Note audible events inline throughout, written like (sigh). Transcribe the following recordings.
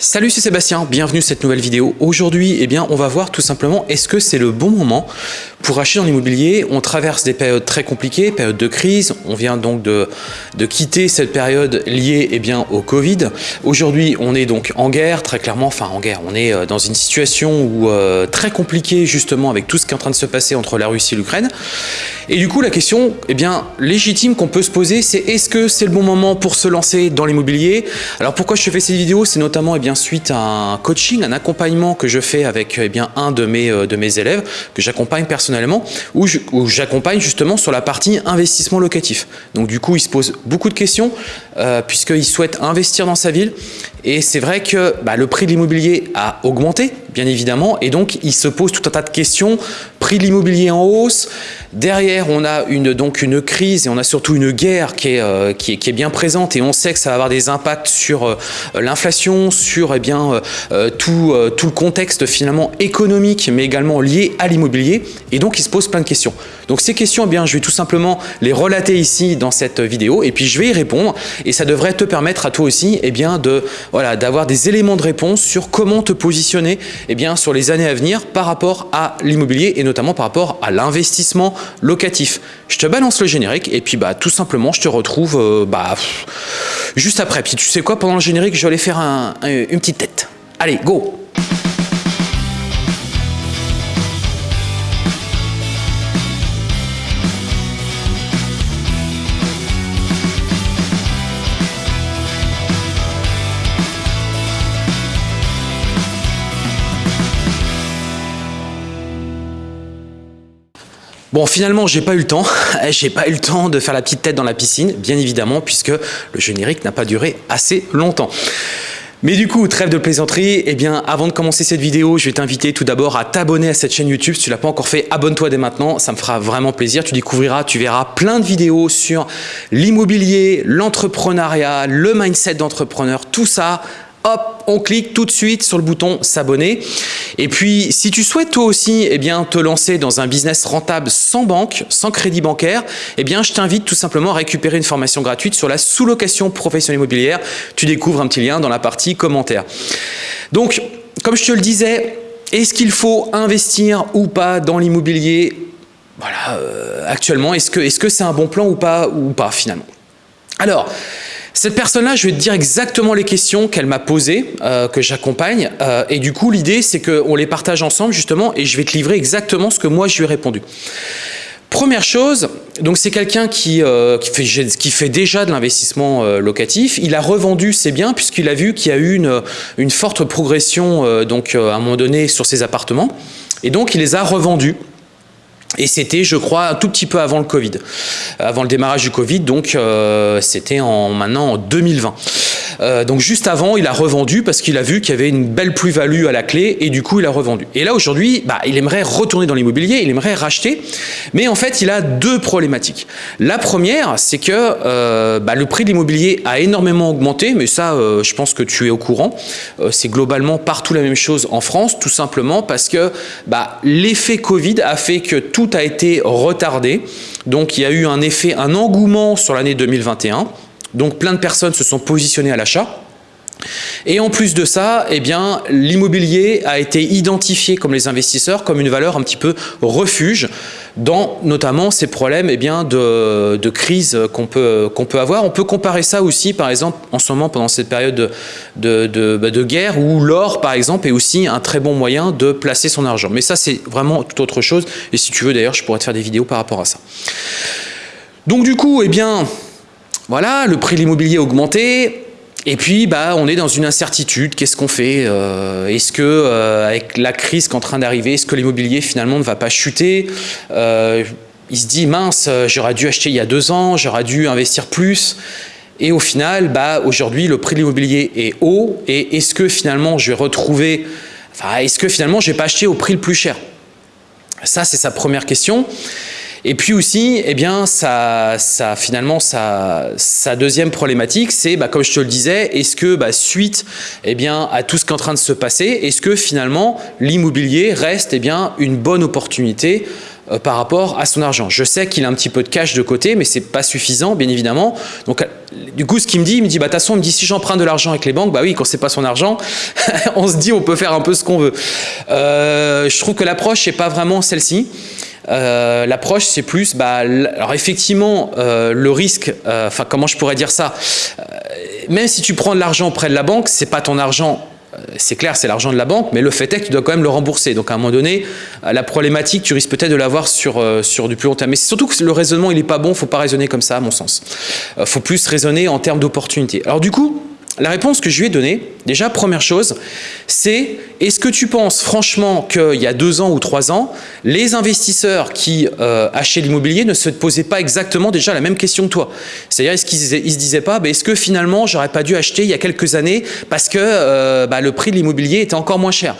Salut, c'est Sébastien, bienvenue à cette nouvelle vidéo. Aujourd'hui, eh bien, on va voir tout simplement est-ce que c'est le bon moment pour acheter dans l'immobilier. On traverse des périodes très compliquées, période de crise. On vient donc de, de quitter cette période liée eh bien, au Covid. Aujourd'hui, on est donc en guerre, très clairement, enfin en guerre. On est euh, dans une situation où, euh, très compliquée justement avec tout ce qui est en train de se passer entre la Russie et l'Ukraine. Et du coup, la question eh bien, légitime qu'on peut se poser, c'est est-ce que c'est le bon moment pour se lancer dans l'immobilier? Alors pourquoi je fais cette vidéo? C'est notamment eh bien, suite à un coaching, un accompagnement que je fais avec eh bien, un de mes, euh, de mes élèves, que j'accompagne personnellement, où j'accompagne justement sur la partie investissement locatif. Donc du coup, il se pose beaucoup de questions, euh, puisqu'il souhaite investir dans sa ville. Et c'est vrai que bah, le prix de l'immobilier a augmenté, bien évidemment, et donc il se pose tout un tas de questions. Prix de l'immobilier en hausse, derrière on a une, donc une crise et on a surtout une guerre qui est, euh, bien présente. Et on sait que ça va avoir des impacts sur euh, l'inflation, sur eh bien, euh, tout, le contexte finalement économique, mais également lié à l'immobilier, et donc il se pose plein de questions. Donc ces questions, eh je vais tout simplement les relater ici dans cette vidéo, et puis je vais y répondre, et ça devrait te permettre à toi aussi eh bien, de, voilà, d'avoir des éléments de réponse sur comment te positionner eh bien, sur les années à venir par rapport à l'immobilier et notamment par rapport à l'investissement locatif. Je te balance le générique et puis bah, tout simplement je te retrouve euh, bah, juste après. Puis tu sais quoi, pendant le générique, je vais aller faire un, une petite tête. Allez, go Bon, finalement, j'ai pas eu le temps. (laughs) j'ai pas eu le temps de faire la petite tête dans la piscine, bien évidemment, puisque le générique n'a pas duré assez longtemps. Mais du coup, trêve de plaisanterie, eh bien, avant de commencer cette vidéo, je vais t'inviter tout d'abord à t'abonner à cette chaîne YouTube. Si tu l'as pas encore fait, abonne-toi dès maintenant, ça me fera vraiment plaisir. Tu découvriras, tu verras plein de vidéos sur l'immobilier, l'entrepreneuriat, le mindset d'entrepreneur, tout ça on clique tout de suite sur le bouton s'abonner. Et puis, si tu souhaites toi aussi eh bien, te lancer dans un business rentable sans banque, sans crédit bancaire, eh bien, je t'invite tout simplement à récupérer une formation gratuite sur la sous-location professionnelle immobilière. Tu découvres un petit lien dans la partie commentaires. Donc, comme je te le disais, est-ce qu'il faut investir ou pas dans l'immobilier? Voilà, euh, actuellement Est-ce que c'est -ce c'est un bon plan ou pas, ou pas finalement? Alors, cette personne-là, je vais te dire exactement les questions qu'elle m'a posées, euh, que j'accompagne. Euh, et du coup, l'idée, c'est qu'on les partage ensemble, justement, et je vais te livrer exactement ce que moi, je lui ai répondu. Première chose, donc c'est quelqu'un qui, euh, fait, déjà de l'investissement locatif. Il a revendu ses biens puisqu'il a vu qu'il y a eu une, une forte progression donc, à un moment donné sur ses appartements. Et donc, il les a revendus. Et c'était, je crois, un tout petit peu avant le Covid, avant le démarrage du Covid, donc euh, c'était en, maintenant en 2020. Euh, donc juste avant, il a revendu parce qu'il a vu qu'il y avait une belle plus-value à la clé et du coup, il a revendu. Et là, aujourd'hui, bah, il aimerait retourner dans l'immobilier, il aimerait racheter, mais en fait, il a deux problématiques. La première, c'est que euh, bah, le prix de l'immobilier a énormément augmenté, mais ça, euh, je pense que tu es au courant. c'est globalement partout la même chose en France, tout simplement parce que bah, l'effet Covid a fait que tout a été retardé. Donc, il y a eu un effet, un engouement sur l'année 2021 donc plein de personnes se sont positionnées à l'achat. Et en plus de ça, eh l'immobilier a été identifié comme les investisseurs comme une valeur un petit peu refuge dans notamment ces problèmes eh bien, de, de crise qu'on peut, qu'on peut avoir. On peut comparer ça aussi, par exemple, en ce moment, pendant cette période de, de, de, bah, de guerre, où l'or, par exemple, est aussi un très bon moyen de placer son argent. Mais ça, c'est vraiment tout autre chose. Et si tu veux, d'ailleurs, je pourrais te faire des vidéos par rapport à ça. Donc du coup, eh bien, voilà, le prix de l'immobilier a augmenté, et puis, bah, on est dans une incertitude. Qu'est-ce qu'on fait euh, Est-ce que, euh, avec la crise qui est en train d'arriver, est-ce que l'immobilier finalement ne va pas chuter euh, Il se dit, mince, j'aurais dû acheter il y a deux ans, j'aurais dû investir plus. Et au final, bah, aujourd'hui, le prix de l'immobilier est haut. Et est-ce que finalement, je vais retrouver... Enfin, est-ce que finalement, je vais pas acheter au prix le plus cher? Ça, c'est sa première question. Et puis aussi, eh bien, ça, ça, finalement, sa, deuxième problématique, c'est, bah, comme je te le disais, est-ce que bah, suite eh bien, à tout ce qui est en train de se passer, est-ce que finalement l'immobilier reste eh bien, une bonne opportunité euh, par rapport à son argent. Je sais qu'il a un petit peu de cash de côté, mais c'est pas suffisant, bien évidemment. Donc, du coup, ce qu'il me dit, il me dit, bah, de toute façon, il me dit, si j'emprunte de l'argent avec les banques, bah oui, quand c'est pas son argent, (laughs) on se dit, on peut faire un peu ce qu'on veut. Euh, je trouve que l'approche n'est pas vraiment celle-ci. Euh, l'approche, c'est plus, bah, alors effectivement, le risque, enfin, comment je pourrais dire ça Même si tu prends de l'argent auprès de la banque, c'est pas ton argent c'est clair, c'est l'argent de la banque, mais le fait est que tu dois quand même le rembourser. Donc à un moment donné, euh, la problématique, tu risques peut-être de l'avoir sur, euh, sur du plus long terme. Mais c'est surtout que le raisonnement, il n'est pas bon, il ne faut pas raisonner comme ça, à mon sens. Il euh, faut plus raisonner en termes d'opportunité. Alors du coup, la réponse que je lui ai donnée, déjà, première chose, c'est est-ce que tu penses franchement qu'il y a deux ans ou trois ans, les investisseurs qui euh, achetaient l'immobilier ne se posaient pas exactement déjà la même question que toi? C'est-à-dire, est-ce qu'ils se disaient pas, bah, est-ce que finalement, j'aurais pas dû acheter il y a quelques années parce que euh, bah, le prix de l'immobilier était encore moins cher?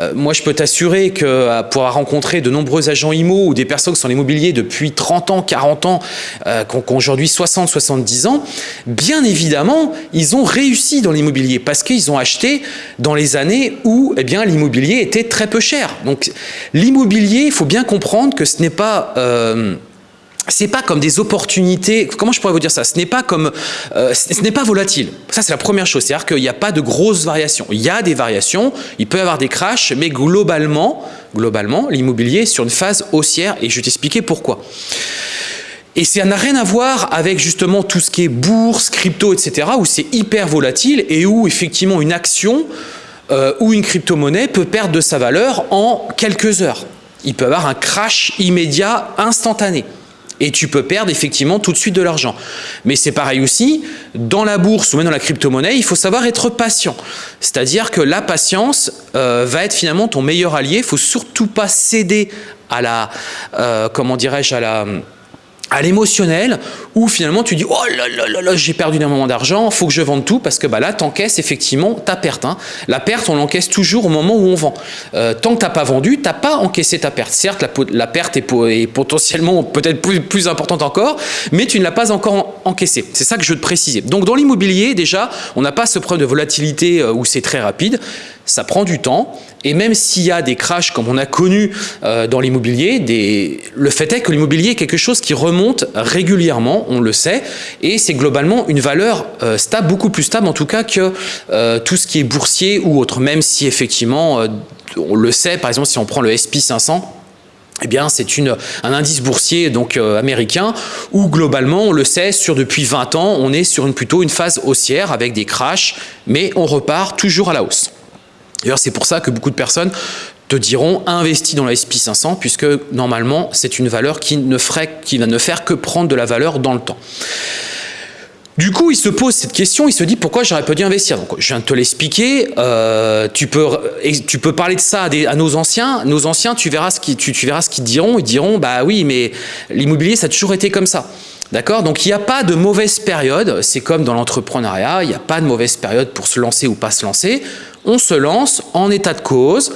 Euh, Moi, je peux t'assurer que pour avoir rencontré de nombreux agents IMO ou des personnes qui sont l'immobilier depuis 30 ans, 40 ans, qui ont aujourd'hui 60, 70 ans, bien évidemment, ils ont réussi dans l'immobilier parce qu'ils ont acheté dans les années où eh bien l'immobilier était très peu cher. Donc l'immobilier, il faut bien comprendre que ce n'est pas... Euh, c'est pas comme des opportunités, comment je pourrais vous dire ça? Ce n'est pas comme, euh, ce n'est pas volatile. Ça c'est la première chose, c'est-à-dire qu'il n'y a pas de grosses variations. Il y a des variations, il peut y avoir des crashs, mais globalement, globalement, l'immobilier est sur une phase haussière et je vais t'expliquer pourquoi. Et ça n'a rien à voir avec justement tout ce qui est bourse, crypto, etc., où c'est hyper volatile et où effectivement une action euh, ou une crypto-monnaie peut perdre de sa valeur en quelques heures. Il peut avoir un crash immédiat, instantané. Et tu peux perdre effectivement tout de suite de l'argent. Mais c'est pareil aussi, dans la bourse ou même dans la crypto-monnaie, il faut savoir être patient. C'est-à-dire que la patience euh, va être finalement ton meilleur allié. Il ne faut surtout pas céder à la, euh, comment dirais-je, à la à l'émotionnel où finalement tu dis oh là là là là j'ai perdu un moment d'argent faut que je vende tout parce que bah là t'encaisses effectivement ta perte hein. la perte on l'encaisse toujours au moment où on vend. Euh, tant que t'as pas vendu t'as pas encaissé ta perte. Certes la, perte est, potentiellement peut-être plus, plus, importante encore mais tu ne l'as pas encore encaissée. C'est ça que je veux te préciser. Donc dans l'immobilier déjà on n'a pas ce problème de volatilité euh, où c'est très rapide ça prend du temps. Et même s'il y a des crashs comme on a connu euh, dans l'immobilier, le fait est que l'immobilier est quelque chose qui remonte régulièrement, on le sait, et c'est globalement une valeur euh, stable, beaucoup plus stable en tout cas que euh, tout ce qui est boursier ou autre, même si effectivement, on le sait, par exemple si on prend le SP 500, eh bien, c'est un indice boursier donc américain où globalement, on le sait, sur depuis 20 ans, on est sur une, plutôt une phase haussière avec des crashs, mais on repart toujours à la hausse. D'ailleurs, c'est pour ça que beaucoup de personnes te diront investis dans la SP500 puisque normalement, c'est une valeur qui ne, va ne faire que prendre de la valeur dans le temps. Du coup, il se pose cette question, il se dit pourquoi j'aurais pas dû investir? Je viens de te l'expliquer. Euh, tu peux, parler de ça à, nos anciens. Nos anciens, tu verras ce qu'ils, tu verras ce qu'ils diront. Ils diront, bah oui, mais l'immobilier, ça a toujours été comme ça. D'accord? Donc il n'y a pas de mauvaise période, c'est comme dans l'entrepreneuriat, il n'y a pas de mauvaise période pour se lancer ou pas se lancer. On se lance en état de cause,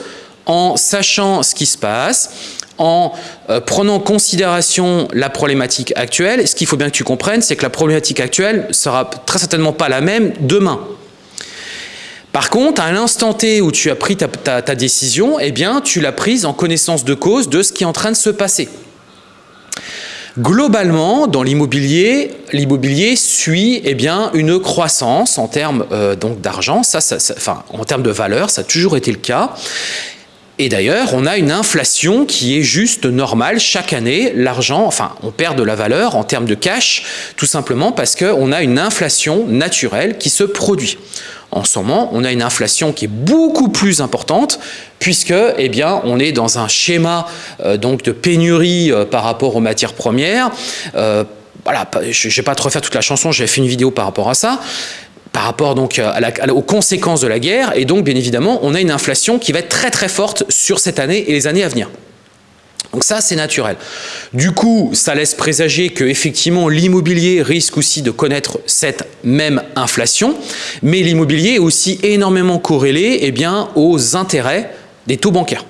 en sachant ce qui se passe, en euh, prenant en considération la problématique actuelle. Ce qu'il faut bien que tu comprennes, c'est que la problématique actuelle sera très certainement pas la même demain. Par contre, à l'instant T où tu as pris ta, ta décision, eh bien, tu l'as prise en connaissance de cause de ce qui est en train de se passer. Globalement, dans l'immobilier, l'immobilier suit eh bien, une croissance en termes euh, d'argent, ça, ça, enfin, en termes de valeur, ça a toujours été le cas. Et d'ailleurs, on a une inflation qui est juste normale. Chaque année, l'argent, enfin, on perd de la valeur en termes de cash, tout simplement parce qu'on a une inflation naturelle qui se produit. En ce moment, on a une inflation qui est beaucoup plus importante puisque, eh bien, on est dans un schéma euh, donc de pénurie euh, par rapport aux matières premières. Euh, voilà, je ne vais pas te refaire toute la chanson, j'ai fait une vidéo par rapport à ça par rapport donc aux conséquences de la guerre et donc bien évidemment on a une inflation qui va être très très forte sur cette année et les années à venir. Donc ça, c'est naturel. Du coup, ça laisse présager que effectivement l'immobilier risque aussi de connaître cette même inflation, mais l'immobilier est aussi énormément corrélé eh bien, aux intérêts des taux bancaires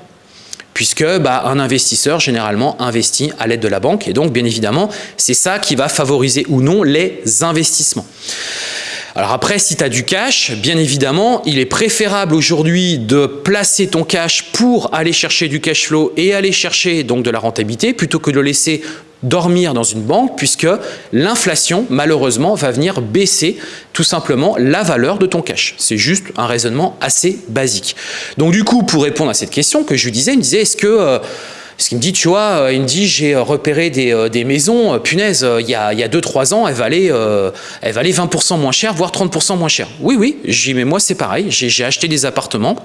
puisque bah, un investisseur généralement investit à l'aide de la banque et donc bien évidemment c'est ça qui va favoriser ou non les investissements. Alors après, si tu as du cash, bien évidemment, il est préférable aujourd'hui de placer ton cash pour aller chercher du cash flow et aller chercher donc de la rentabilité plutôt que de le laisser dormir dans une banque puisque l'inflation, malheureusement, va venir baisser tout simplement la valeur de ton cash. C'est juste un raisonnement assez basique. Donc du coup, pour répondre à cette question que je lui disais, il me disait, est-ce que... Euh, ce qu'il me dit, tu vois, il me dit, j'ai repéré des, euh, des maisons, punaise, il y a 2-3 ans, elles valaient, euh, elles valaient 20% moins cher, voire 30% moins cher. Oui, oui, j'ai mais moi c'est pareil, j'ai acheté des appartements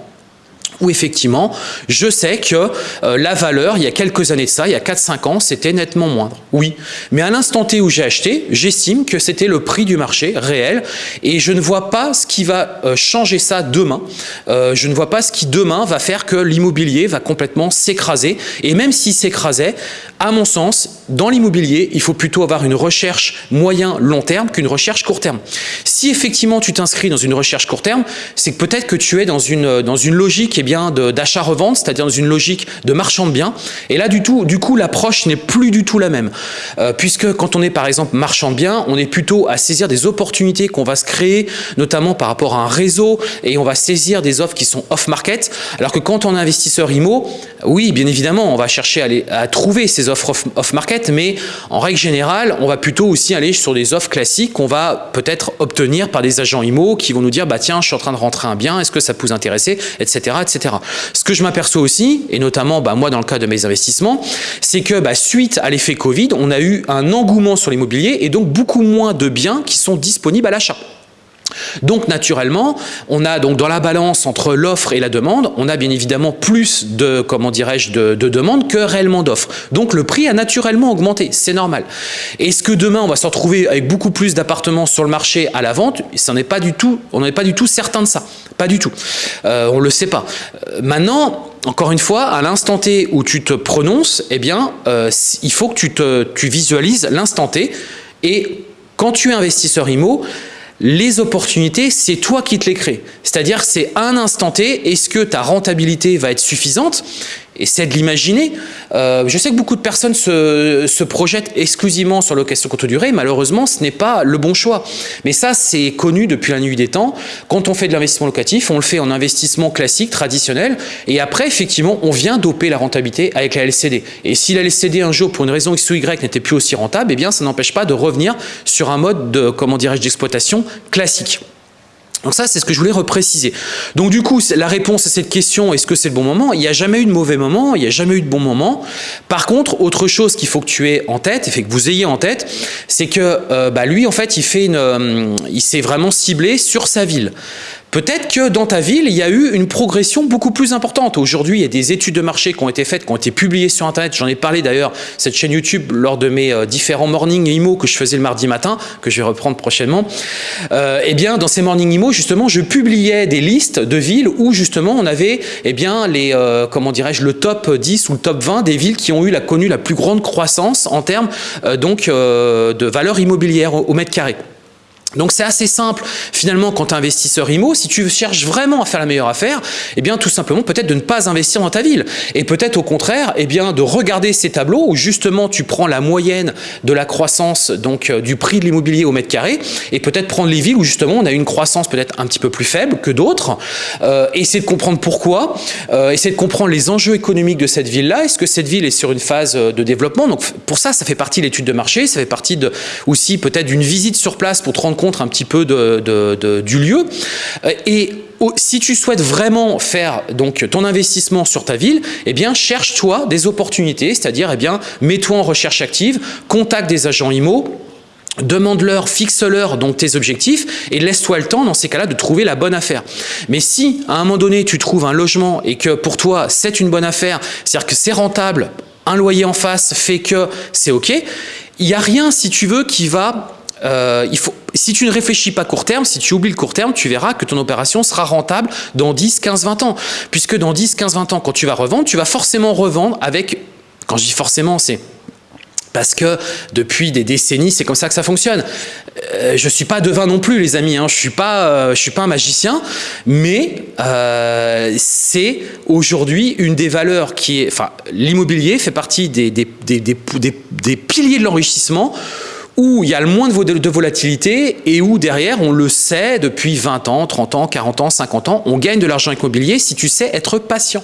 où effectivement, je sais que euh, la valeur, il y a quelques années de ça, il y a 4-5 ans, c'était nettement moindre. Oui, mais à l'instant T où j'ai acheté, j'estime que c'était le prix du marché réel et je ne vois pas ce qui va euh, changer ça demain. Euh, je ne vois pas ce qui demain va faire que l'immobilier va complètement s'écraser et même s'il s'écrasait, à mon sens, dans l'immobilier, il faut plutôt avoir une recherche moyen-long terme qu'une recherche court terme. Si effectivement tu t'inscris dans une recherche court terme, c'est que peut-être que tu es dans une, dans une logique d'achat-revente, c'est-à-dire dans une logique de marchand de biens. Et là, du, tout, du coup, l'approche n'est plus du tout la même. Euh, puisque quand on est, par exemple, marchand de biens, on est plutôt à saisir des opportunités qu'on va se créer, notamment par rapport à un réseau, et on va saisir des offres qui sont off-market. Alors que quand on est investisseur IMO, oui, bien évidemment, on va chercher à, aller, à trouver ces offres off-market, mais en règle générale, on va plutôt aussi aller sur des offres classiques qu'on va peut-être obtenir par des agents IMO qui vont nous dire, bah tiens, je suis en train de rentrer un bien, est-ce que ça peut vous intéresser, etc. etc. Ce que je m'aperçois aussi, et notamment bah, moi dans le cas de mes investissements, c'est que bah, suite à l'effet Covid, on a eu un engouement sur l'immobilier et donc beaucoup moins de biens qui sont disponibles à l'achat. Donc naturellement, on a donc dans la balance entre l'offre et la demande, on a bien évidemment plus de comment dirais-je de, de demandes que réellement d'offres. Donc le prix a naturellement augmenté, c'est normal. Est-ce que demain on va se retrouver avec beaucoup plus d'appartements sur le marché à la vente? Ça n'est pas du tout, on n'est pas du tout certain de ça, pas du tout. Euh, on le sait pas. Euh, maintenant. Encore une fois, à l'instant T où tu te prononces, eh bien, euh, il faut que tu, te, tu visualises l'instant T. Et quand tu es investisseur IMO, les opportunités, c'est toi qui te les crées. C'est-à-dire, c'est un instant T, est-ce que ta rentabilité va être suffisante? Essaie de l'imaginer. Euh, je sais que beaucoup de personnes se, projettent exclusivement sur location courte durée. Malheureusement, ce n'est pas le bon choix. Mais ça, c'est connu depuis la nuit des temps. Quand on fait de l'investissement locatif, on le fait en investissement classique, traditionnel. Et après, effectivement, on vient doper la rentabilité avec la LCD. Et si la LCD, un jour, pour une raison X ou Y, n'était plus aussi rentable, eh bien, ça n'empêche pas de revenir sur un mode de, comment dirais-je, d'exploitation classique. Donc ça, c'est ce que je voulais repréciser. Donc du coup, la réponse à cette question, est-ce que c'est le bon moment? Il n'y a jamais eu de mauvais moment, il n'y a jamais eu de bon moment. Par contre, autre chose qu'il faut que tu aies en tête, et fait que vous ayez en tête, c'est que euh, bah, lui, en fait, il fait une, euh, il s'est vraiment ciblé sur sa ville. Peut-être que dans ta ville, il y a eu une progression beaucoup plus importante. Aujourd'hui, il y a des études de marché qui ont été faites, qui ont été publiées sur Internet. J'en ai parlé d'ailleurs, cette chaîne YouTube, lors de mes euh, différents morning IMO que je faisais le mardi matin, que je vais reprendre prochainement. Euh, eh bien, dans ces morning IMO, justement, je publiais des listes de villes où, justement, on avait, eh bien, les, euh, comment dirais-je, le top 10 ou le top 20 des villes qui ont eu la, connu la plus grande croissance en termes, donc, de valeur immobilière au mètre carré. Donc c'est assez simple. Finalement quand tu es investisseur IMO, si tu cherches vraiment à faire la meilleure affaire, eh bien tout simplement peut-être de ne pas investir dans ta ville. Et peut-être au contraire eh bien de regarder ces tableaux où justement tu prends la moyenne de la croissance donc euh, du prix de l'immobilier au mètre carré et peut-être prendre les villes où justement on a une croissance peut-être un petit peu plus faible que d'autres, euh, essayer de comprendre pourquoi, euh, essayer de comprendre les enjeux économiques de cette ville-là, est-ce que cette ville est sur une phase euh, de développement, donc pour ça ça fait partie de l'étude de marché, ça fait partie aussi peut-être d'une visite sur place pour te rendre compte un petit peu de, du lieu. Euh, et si tu souhaites vraiment faire donc ton investissement sur ta ville, eh bien cherche-toi des opportunités, c'est-à-dire eh bien mets-toi en recherche active, contacte des agents IMO, demande-leur, fixe-leur donc tes objectifs et laisse-toi le temps dans ces cas-là de trouver la bonne affaire. Mais si à un moment donné tu trouves un logement et que pour toi c'est une bonne affaire, c'est-à-dire que c'est rentable, un loyer en face fait que c'est ok, il n'y a rien si tu veux qui va euh, si tu ne réfléchis pas court terme, si tu oublies le court terme, tu verras que ton opération sera rentable dans 10, 15, 20 ans. Puisque dans 10, 15, 20 ans, quand tu vas revendre, tu vas forcément revendre avec, quand je dis forcément, c'est parce que depuis des décennies, c'est comme ça que ça fonctionne. Euh, je ne suis pas devin non plus, les amis. Hein. Je ne suis, pas, euh, suis pas un magicien. Mais c'est aujourd'hui une des valeurs qui est... Enfin, l'immobilier fait partie des, des, des, des piliers de l'enrichissement où il y a le moins de volatilité et où derrière, on le sait depuis 20 ans, 30 ans, 40 ans, 50 ans, on gagne de l'argent immobilier si tu sais être patient.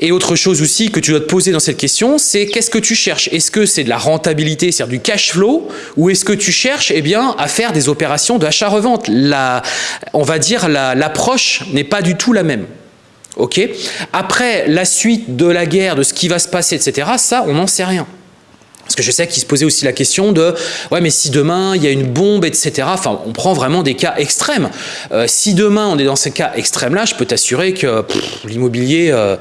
Et autre chose aussi que tu dois te poser dans cette question, c'est qu'est-ce que tu cherches? Est-ce que c'est de la rentabilité, c'est-à-dire du cash flow, ou est-ce que tu cherches eh bien, à faire des opérations d'achat-revente? On va dire l'approche n'est pas du tout la même. Ok? Après, la suite de la guerre, de ce qui va se passer, etc., ça, on n'en sait rien. Parce que je sais qu'il se posait aussi la question de « ouais, mais si demain, il y a une bombe, etc. » Enfin, on prend vraiment des cas extrêmes. Euh, si demain, on est dans ces cas extrêmes-là, je peux t'assurer que l'immobilier... Euh,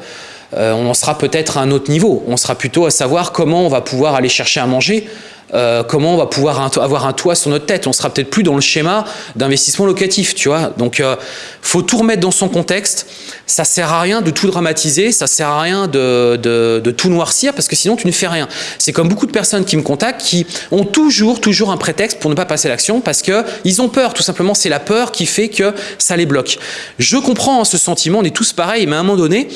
euh, on en sera peut-être à un autre niveau. On sera plutôt à savoir comment on va pouvoir aller chercher à manger, comment on va pouvoir avoir un toit sur notre tête. On sera peut-être plus dans le schéma d'investissement locatif, tu vois. Donc, euh, faut tout remettre dans son contexte. Ça sert à rien de tout dramatiser, ça sert à rien de, tout noircir parce que sinon tu ne fais rien. C'est comme beaucoup de personnes qui me contactent qui ont toujours, toujours un prétexte pour ne pas passer l'action parce que ils ont peur. Tout simplement, c'est la peur qui fait que ça les bloque. Je comprends ce sentiment, on est tous pareils, mais à un moment donné,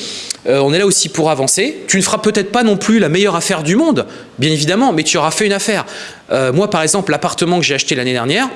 euh, on est là aussi pour avancer. Tu ne feras peut-être pas non plus la meilleure affaire du monde, bien évidemment, mais tu auras fait une affaire. Euh, moi, par exemple, l'appartement que j'ai acheté l'année dernière,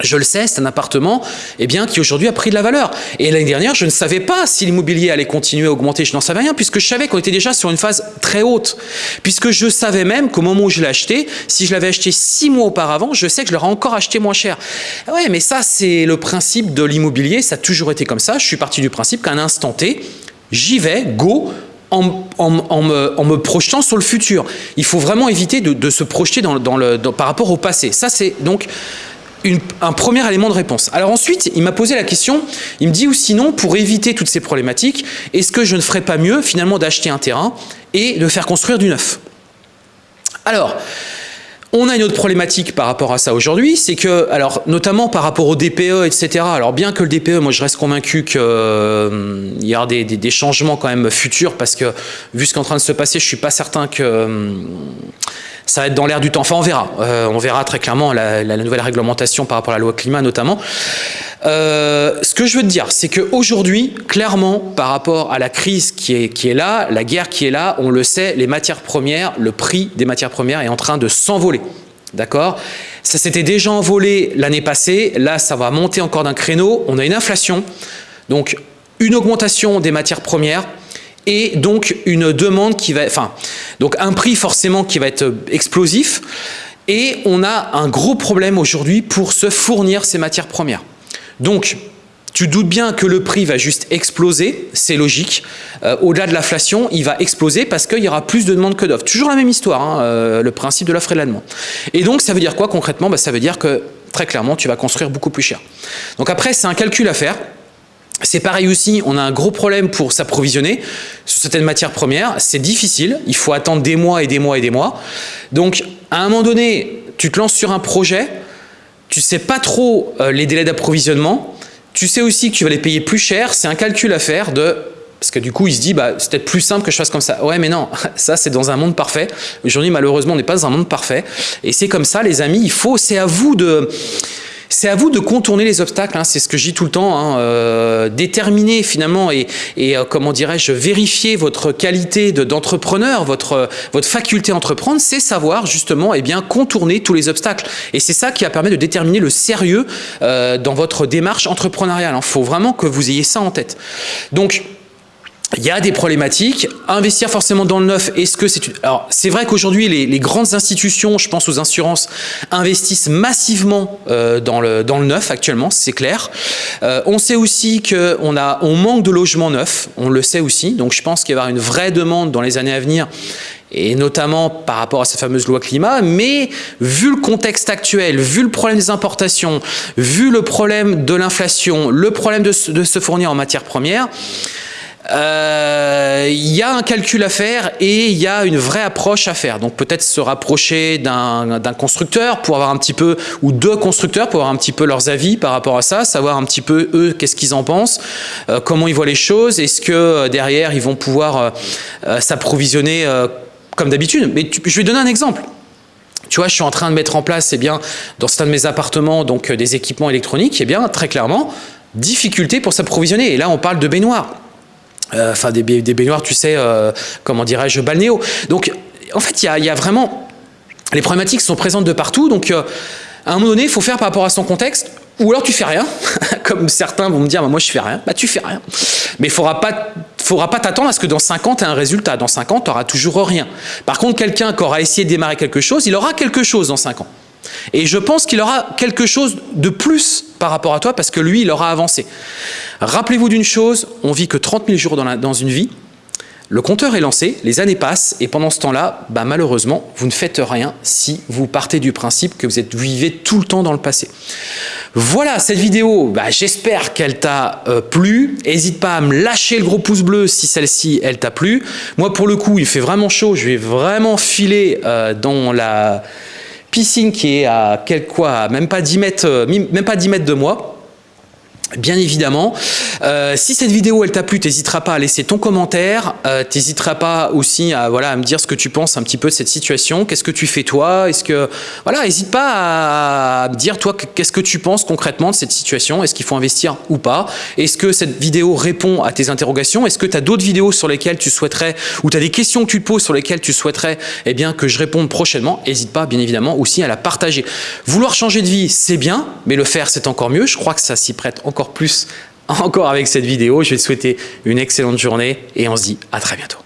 je le sais, c'est un appartement eh bien, qui aujourd'hui a pris de la valeur. Et l'année dernière, je ne savais pas si l'immobilier allait continuer à augmenter, je n'en savais rien, puisque je savais qu'on était déjà sur une phase très haute. Puisque je savais même qu'au moment où je l'ai acheté, si je l'avais acheté six mois auparavant, je sais que je l'aurais encore acheté moins cher. Ouais, mais ça, c'est le principe de l'immobilier, ça a toujours été comme ça. Je suis parti du principe qu'à un instant T, j'y vais, go, en, me, projetant sur le futur. Il faut vraiment éviter de, se projeter dans, le, par rapport au passé. Ça, c'est donc un premier élément de réponse. Alors ensuite, il m'a posé la question, il me dit ou sinon, pour éviter toutes ces problématiques, est-ce que je ne ferais pas mieux finalement d'acheter un terrain et de faire construire du neuf? Alors, on a une autre problématique par rapport à ça aujourd'hui, c'est que, alors notamment par rapport au DPE, etc. Alors bien que le DPE, moi je reste convaincu qu'il euh, y aura des, changements quand même futurs parce que vu ce qui est en train de se passer, je suis pas certain que euh, ça va être dans l'air du temps. Enfin, on verra. Euh, on verra très clairement la, nouvelle réglementation par rapport à la loi climat notamment. Euh, ce que je veux te dire, c'est qu'aujourd'hui, clairement, par rapport à la crise qui est, qui est là, la guerre qui est là, on le sait, les matières premières, le prix des matières premières est en train de s'envoler. D'accord? Ça s'était déjà envolé l'année passée. Là, ça va monter encore d'un créneau. On a une inflation. Donc, une augmentation des matières premières et donc une demande qui va, enfin, donc un prix forcément qui va être explosif et on a un gros problème aujourd'hui pour se fournir ces matières premières. Donc, tu doutes bien que le prix va juste exploser, c'est logique. Euh, au-delà de l'inflation, il va exploser parce qu'il y aura plus de demandes que d'offres. Toujours la même histoire, hein, euh, le principe de l'offre et de la demande. Et donc, ça veut dire quoi concrètement? Bah, Ça veut dire que, très clairement, tu vas construire beaucoup plus cher. Donc après, c'est un calcul à faire. C'est pareil aussi, on a un gros problème pour s'approvisionner sur certaines matières premières. C'est difficile, il faut attendre des mois et des mois et des mois. Donc, à un moment donné, tu te lances sur un projet, tu sais pas trop euh, les délais d'approvisionnement, tu sais aussi que tu vas les payer plus cher, c'est un calcul à faire de... Parce que du coup, il se dit, bah, c'est peut-être plus simple que je fasse comme ça. Ouais, mais non, (laughs) ça, c'est dans un monde parfait. Aujourd'hui, malheureusement, on n'est pas dans un monde parfait. Et c'est comme ça, les amis, il faut, c'est à vous de c'est à vous de contourner les obstacles, hein, c'est ce que je dis tout le temps, hein, euh, déterminer finalement et, euh, comment dirais-je, vérifier votre qualité d'entrepreneur, votre, votre faculté à entreprendre, c'est savoir justement eh bien, contourner tous les obstacles. Et c'est ça qui va permettre de déterminer le sérieux euh, dans votre démarche entrepreneuriale. Il faut vraiment que vous ayez ça en tête. Donc, il y a des problématiques. Investir forcément dans le neuf, est-ce que c'est... Alors, c'est vrai qu'aujourd'hui, les, grandes institutions, je pense aux assurances, investissent massivement euh, dans, le, dans le neuf actuellement, c'est clair. Euh, on sait aussi qu'on on manque de logements neufs, on le sait aussi. Donc, je pense qu'il va y avoir une vraie demande dans les années à venir et notamment par rapport à cette fameuse loi climat, mais vu le contexte actuel, vu le problème des importations, vu le problème de l'inflation, le problème de, de se fournir en matières premières, euh, il y a un calcul à faire et il y a une vraie approche à faire. Donc peut-être se rapprocher d'un constructeur pour avoir un petit peu, ou deux constructeurs pour avoir un petit peu leurs avis par rapport à ça, savoir un petit peu eux qu'est-ce qu'ils en pensent, euh, comment ils voient les choses, est-ce que euh, derrière ils vont pouvoir s'approvisionner comme d'habitude? Mais je vais donner un exemple. Tu vois, je suis en train de mettre en place, eh bien, dans certains de mes appartements, donc des équipements électroniques, eh bien, très clairement, difficulté pour s'approvisionner. Et là, on parle de baignoires. Euh, enfin des, baignoires, tu sais, euh, comment dirais-je, balnéo. Donc, en fait, il y a, vraiment les problématiques sont présentes de partout, donc à un moment donné, il faut faire par rapport à son contexte, ou alors tu fais rien, (laughs) comme certains vont me dire, bah, moi je fais rien, bah tu fais rien. Mais il ne faudra pas faudra pas t'attendre à ce que dans 5 ans, tu aies un résultat. Dans 5 ans, tu n'auras toujours rien. Par contre, quelqu'un qui aura essayé de démarrer quelque chose, il aura quelque chose dans 5 ans. Et je pense qu'il aura quelque chose de plus par rapport à toi parce que lui, il aura avancé. Rappelez-vous d'une chose, on vit que 30 000 jours dans, une vie. Le compteur est lancé, les années passent et pendant ce temps-là, bah malheureusement, vous ne faites rien si vous partez du principe que vous, êtes, vivez tout le temps dans le passé. Voilà, cette vidéo, bah, j'espère qu'elle t'a euh, plu. N'hésite pas à me lâcher le gros pouce bleu si celle-ci, elle t'a plu. Moi, pour le coup, il fait vraiment chaud. Je vais vraiment filer euh, dans la piscine qui est à quel quoi, même pas 10 mètres, euh, même pas 10 mètres de moi. Bien évidemment, euh, si cette vidéo elle t'a plu, n'hésiteras pas à laisser ton commentaire, euh, n'hésiteras pas aussi à voilà à me dire ce que tu penses un petit peu de cette situation, qu'est-ce que tu fais toi, est-ce que voilà, n'hésite pas à me dire toi qu'est-ce que tu penses concrètement de cette situation, est-ce qu'il faut investir ou pas, est-ce que cette vidéo répond à tes interrogations, est-ce que tu as d'autres vidéos sur lesquelles tu souhaiterais ou tu as des questions que tu te poses sur lesquelles tu souhaiterais eh bien que je réponde prochainement, n'hésite pas bien évidemment aussi à la partager. Vouloir changer de vie, c'est bien, mais le faire c'est encore mieux. Je crois que ça s'y prête plus (laughs) encore avec cette vidéo. Je vais te souhaiter une excellente journée et on se dit à très bientôt.